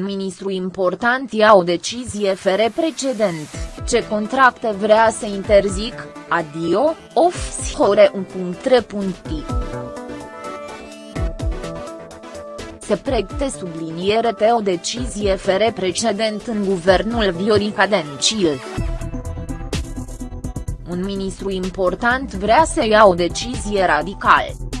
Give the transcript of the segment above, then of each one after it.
ministru important ia o decizie fără precedent, ce contracte vrea să interzic, adio, of hore un punct Se pregte subliniere pe o decizie fără precedent în guvernul Viorica Dencil un ministru important vrea să ia o decizie radicală.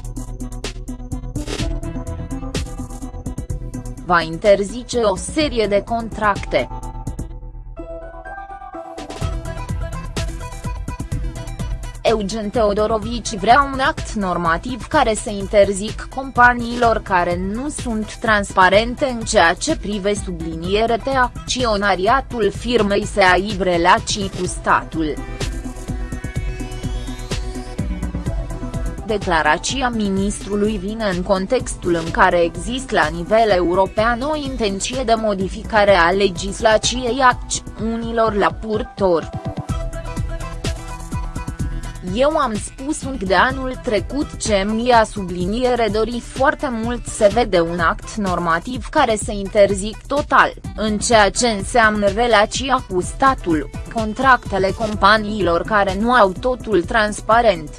Va interzice o serie de contracte. Eugen Teodorovici vrea un act normativ care să interzic companiilor care nu sunt transparente în ceea ce prive subliniere de acționariatul firmei să aibă relații cu statul. Declarația ministrului vine în contextul în care există la nivel european o intenție de modificare a legislației acțiunilor la purtor. Eu am spus un de anul trecut ce mi-a subliniere dori foarte mult să vede un act normativ care să interzic total, în ceea ce înseamnă relația cu statul, contractele companiilor care nu au totul transparent.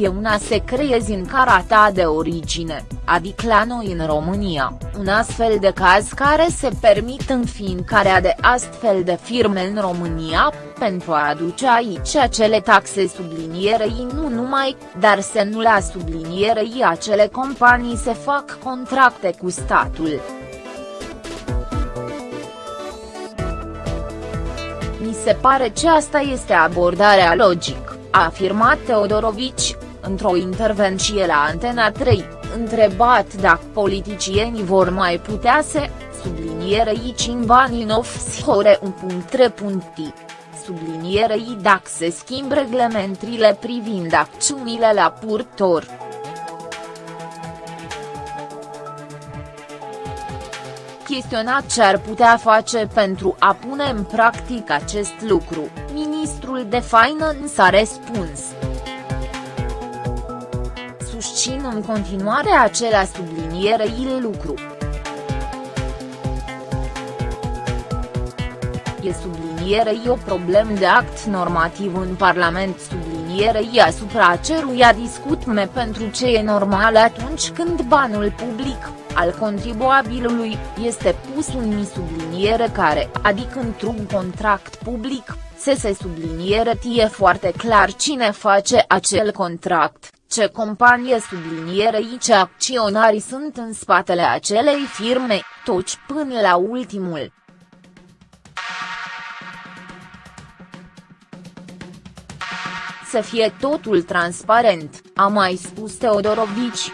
E una să creezi în cara ta de origine, adică la noi în România, un astfel de caz care se permit înființarea de astfel de firme în România, pentru a aduce aici acele taxe sublinierei nu numai, dar să nu la sublinierei acele companii se fac contracte cu statul. Mi se pare ce asta este abordarea logică, a afirmat Teodorovici, într-o intervenție la Antena 3, întrebat dacă politicienii vor mai putea să, sublinierei în banii în offshore un punct sublinierei dacă se schimb reglementrile privind acțiunile la purtor. Chestionat ce ar putea face pentru a pune în practic acest lucru, ministrul de Finance a răspuns susțin în continuare acela sublinierei lucru. E sublinierei o problemă de act normativ în Parlament sublinierei asupra ceruia discutme pentru ce e normal atunci când banul public, al contribuabilului, este pus un subliniere care, adică într-un contract public, să se subliniere tie foarte clar cine face acel contract ce companie sublinierei ce acționarii sunt în spatele acelei firme, toci până la ultimul. Să fie totul transparent, a mai spus Teodorovici.